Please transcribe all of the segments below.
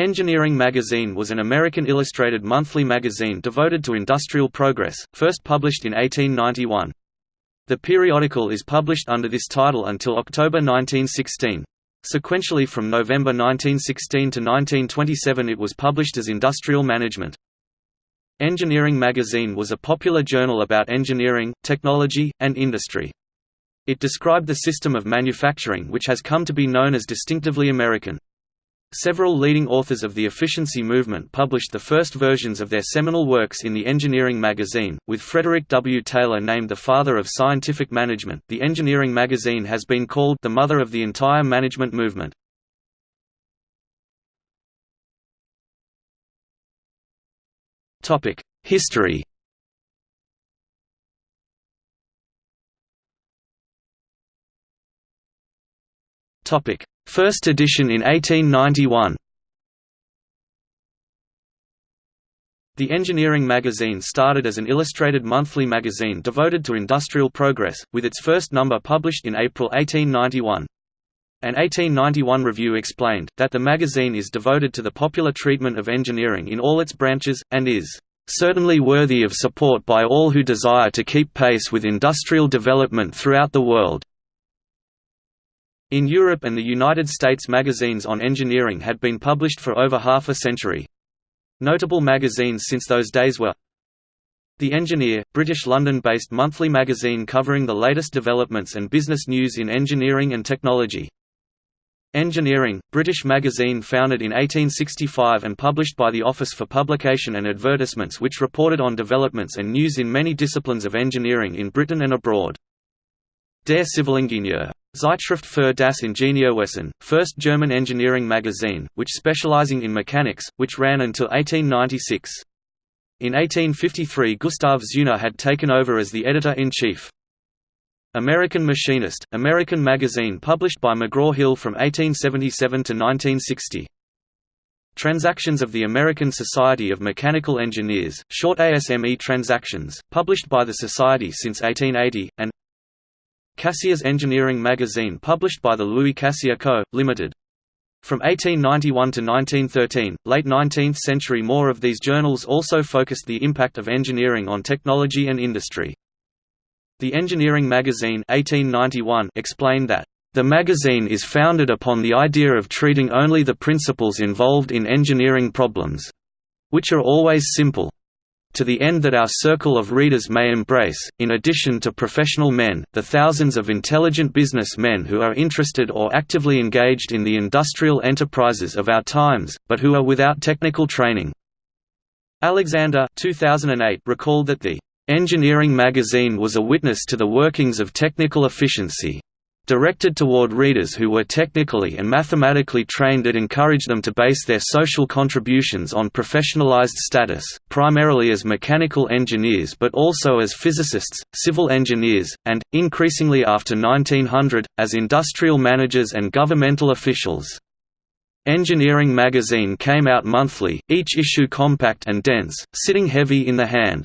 Engineering Magazine was an American illustrated monthly magazine devoted to industrial progress, first published in 1891. The periodical is published under this title until October 1916. Sequentially from November 1916 to 1927 it was published as Industrial Management. Engineering Magazine was a popular journal about engineering, technology, and industry. It described the system of manufacturing which has come to be known as distinctively American. Several leading authors of the efficiency movement published the first versions of their seminal works in the Engineering magazine, with Frederick W. Taylor named the father of scientific management. The Engineering magazine has been called the mother of the entire management movement. Topic: History. Topic: First edition in 1891 The Engineering magazine started as an illustrated monthly magazine devoted to industrial progress, with its first number published in April 1891. An 1891 review explained, that the magazine is devoted to the popular treatment of engineering in all its branches, and is "...certainly worthy of support by all who desire to keep pace with industrial development throughout the world." In Europe and the United States magazines on engineering had been published for over half a century. Notable magazines since those days were The Engineer, British London-based monthly magazine covering the latest developments and business news in engineering and technology. Engineering, British magazine founded in 1865 and published by the Office for Publication and Advertisements which reported on developments and news in many disciplines of engineering in Britain and abroad. Der Civilingenieur Zeitschrift für das Ingenieurwesen, first German engineering magazine, which specializing in mechanics, which ran until 1896. In 1853 Gustav Zeuner had taken over as the editor-in-chief. American Machinist, American magazine published by McGraw-Hill from 1877 to 1960. Transactions of the American Society of Mechanical Engineers, short ASME Transactions, published by the Society since 1880, and Cassier's Engineering magazine published by the Louis Cassier Co., Limited. From 1891 to 1913, late 19th century more of these journals also focused the impact of engineering on technology and industry. The Engineering magazine 1891 explained that, "...the magazine is founded upon the idea of treating only the principles involved in engineering problems—which are always simple, to the end that our circle of readers may embrace, in addition to professional men, the thousands of intelligent business men who are interested or actively engaged in the industrial enterprises of our times, but who are without technical training." Alexander 2008 recalled that the "...engineering magazine was a witness to the workings of technical efficiency." Directed toward readers who were technically and mathematically trained it encouraged them to base their social contributions on professionalized status, primarily as mechanical engineers but also as physicists, civil engineers, and, increasingly after 1900, as industrial managers and governmental officials. Engineering magazine came out monthly, each issue compact and dense, sitting heavy in the hand.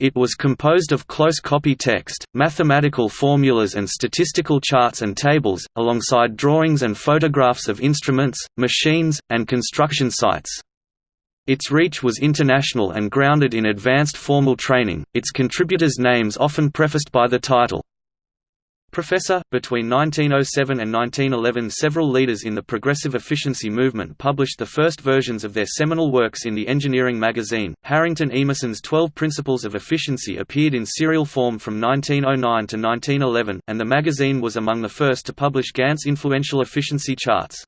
It was composed of close copy text, mathematical formulas and statistical charts and tables, alongside drawings and photographs of instruments, machines, and construction sites. Its reach was international and grounded in advanced formal training, its contributors' names often prefaced by the title, Professor. Between 1907 and 1911, several leaders in the progressive efficiency movement published the first versions of their seminal works in the Engineering magazine. Harrington Emerson's Twelve Principles of Efficiency appeared in serial form from 1909 to 1911, and the magazine was among the first to publish Gantt's influential efficiency charts.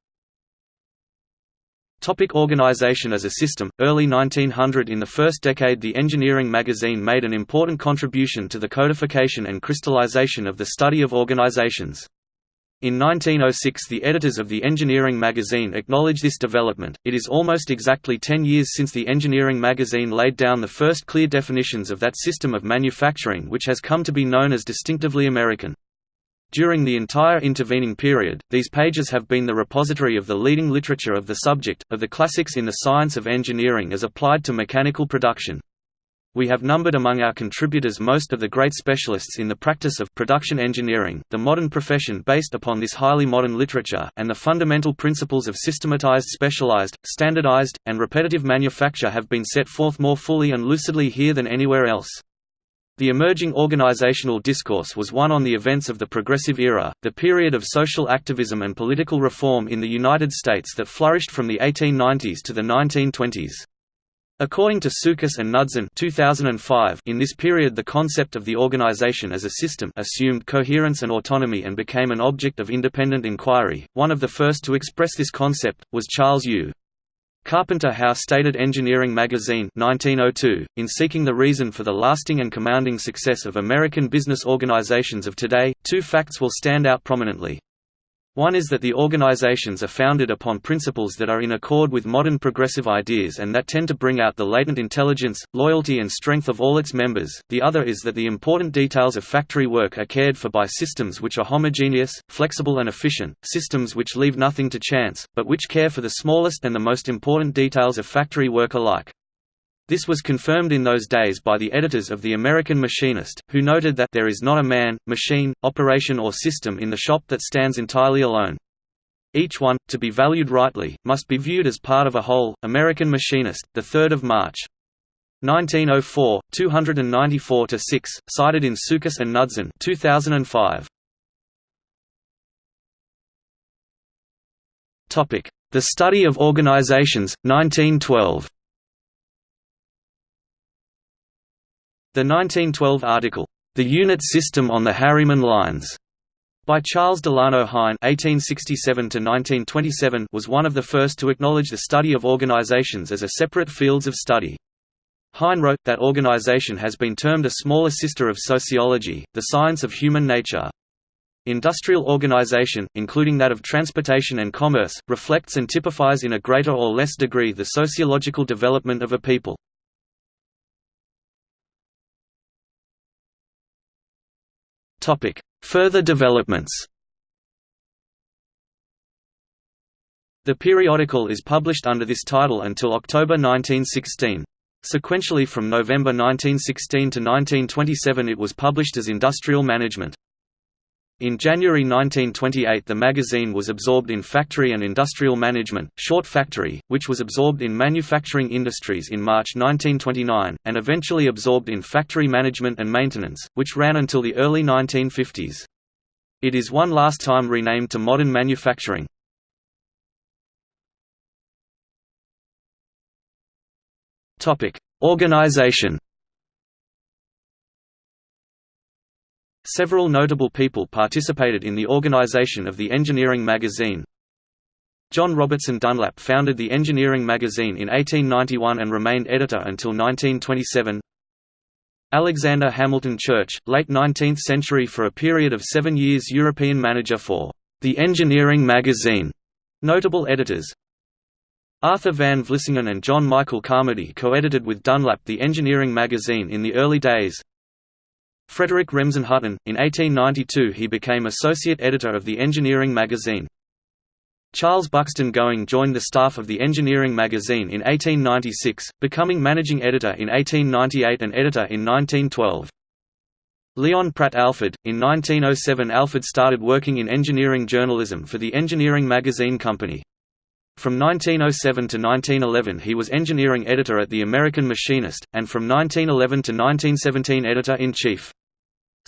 Topic organization as a system Early 1900 In the first decade the Engineering magazine made an important contribution to the codification and crystallization of the study of organizations. In 1906 the editors of the Engineering magazine acknowledged this development. It is almost exactly 10 years since the Engineering magazine laid down the first clear definitions of that system of manufacturing which has come to be known as distinctively American. During the entire intervening period, these pages have been the repository of the leading literature of the subject, of the classics in the science of engineering as applied to mechanical production. We have numbered among our contributors most of the great specialists in the practice of production engineering, the modern profession based upon this highly modern literature, and the fundamental principles of systematized specialized, standardized, and repetitive manufacture have been set forth more fully and lucidly here than anywhere else. The emerging organizational discourse was one on the events of the Progressive Era, the period of social activism and political reform in the United States that flourished from the 1890s to the 1920s. According to Tsoukas and Knudsen 2005, in this period the concept of the organization as a system assumed coherence and autonomy and became an object of independent inquiry. One of the first to express this concept was Charles U. Carpenter Howe stated Engineering Magazine 1902, in seeking the reason for the lasting and commanding success of American business organizations of today, two facts will stand out prominently. One is that the organizations are founded upon principles that are in accord with modern progressive ideas and that tend to bring out the latent intelligence, loyalty and strength of all its members, the other is that the important details of factory work are cared for by systems which are homogeneous, flexible and efficient, systems which leave nothing to chance, but which care for the smallest and the most important details of factory work alike. This was confirmed in those days by the editors of The American Machinist, who noted that there is not a man, machine, operation or system in the shop that stands entirely alone. Each one, to be valued rightly, must be viewed as part of a whole. American Machinist, 3 March. 1904, 294–6, cited in Tsoukas and Knudsen 2005. The Study of Organizations, 1912 The 1912 article, "'The Unit System on the Harriman Lines' by Charles Delano Hine (1867–1927) was one of the first to acknowledge the study of organizations as a separate fields of study. Hine wrote that organization has been termed a smaller sister of sociology, the science of human nature. Industrial organization, including that of transportation and commerce, reflects and typifies in a greater or less degree the sociological development of a people. Topic: Further developments. The periodical is published under this title until October 1916. Sequentially from November 1916 to 1927 it was published as Industrial Management. In January 1928 the magazine was absorbed in Factory and Industrial Management, Short Factory, which was absorbed in Manufacturing Industries in March 1929, and eventually absorbed in Factory Management and Maintenance, which ran until the early 1950s. It is one last time renamed to Modern Manufacturing. Organization Several notable people participated in the organization of the Engineering magazine. John Robertson Dunlap founded the Engineering magazine in 1891 and remained editor until 1927. Alexander Hamilton Church, late 19th century for a period of seven years European manager for the Engineering magazine. Notable editors Arthur van Vlissingen and John Michael Carmody co-edited with Dunlap the Engineering magazine in the early days, Frederick Remsen Hutton. In 1892 he became associate editor of the Engineering magazine. Charles Buxton Going joined the staff of the Engineering magazine in 1896, becoming managing editor in 1898 and editor in 1912. Leon Pratt Alford. In 1907 Alford started working in engineering journalism for the Engineering Magazine Company. From 1907 to 1911 he was engineering editor at the American Machinist, and from 1911 to 1917 editor-in-chief.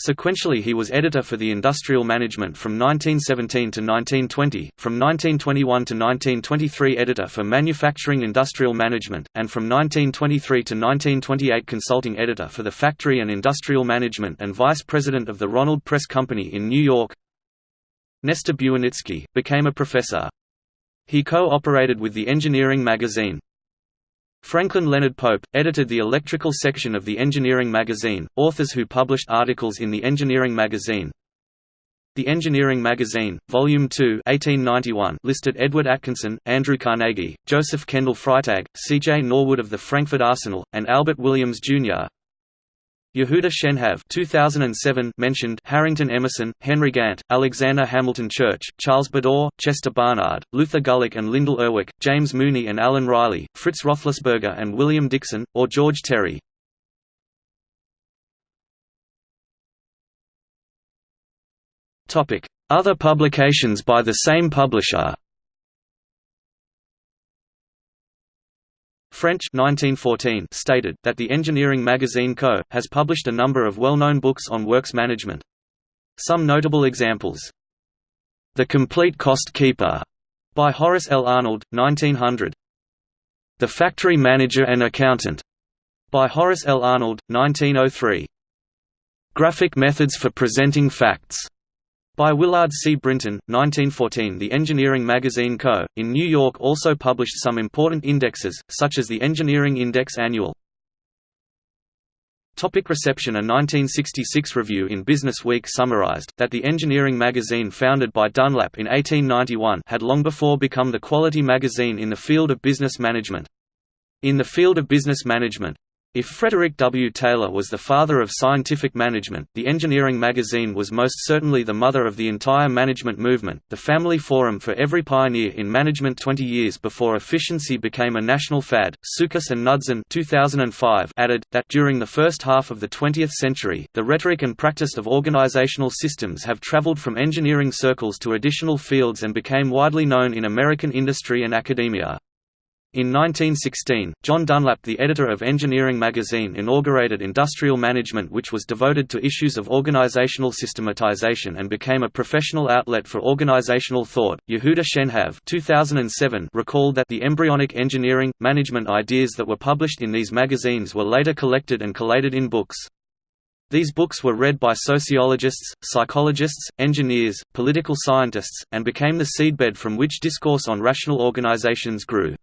Sequentially he was editor for the Industrial Management from 1917 to 1920, from 1921 to 1923 editor for Manufacturing Industrial Management, and from 1923 to 1928 consulting editor for the Factory and Industrial Management and vice president of the Ronald Press Company in New York. Nestor Buwanitsky, became a professor. He co-operated with the Engineering magazine. Franklin Leonard Pope, edited the electrical section of the Engineering magazine, authors who published articles in the Engineering magazine. The Engineering Magazine, Volume 2 1891 listed Edward Atkinson, Andrew Carnegie, Joseph Kendall Freitag, C.J. Norwood of the Frankford Arsenal, and Albert Williams, Jr. Yehuda Shenhav 2007 mentioned Harrington Emerson, Henry Gantt, Alexander Hamilton Church, Charles Bedaux, Chester Barnard, Luther Gulick and Lyndall Urwick, James Mooney and Alan Reiley, Fritz Roethlisberger and William Dickson, or George Terry. Other publications by the same publisher French 1914 stated that the Engineering Magazine Co. has published a number of well-known books on works management. Some notable examples. The Complete Cost Keeper by Horace L. Arnold, 1900. The Factory Manager and Accountant by Horace L. Arnold, 1903. Graphic Methods for Presenting Facts by Willard C. Brinton, 1914 The Engineering Magazine Co., in New York also published some important indexes, such as the Engineering Index Annual. Topic reception A 1966 review in Business Week summarized, that the engineering magazine founded by Dunlap in 1891 had long before become the quality magazine in the field of business management. In the field of business management, if Frederick W. Taylor was the father of scientific management, the Engineering magazine was most certainly the mother of the entire management movement. The Family Forum for every pioneer in management 20 years before efficiency became a national fad. Tsoukas and Knudsen 2005 added that during the first half of the 20th century, the rhetoric and practice of organizational systems have traveled from engineering circles to additional fields and became widely known in American industry and academia. In 1916, John Dunlap the editor of Engineering magazine inaugurated Industrial Management which was devoted to issues of organizational systematization and became a professional outlet for organizational thought. Yehuda Shenhav 2007 recalled that the embryonic engineering, management ideas that were published in these magazines were later collected and collated in books. These books were read by sociologists, psychologists, engineers, political scientists, and became the seedbed from which discourse on rational organizations grew.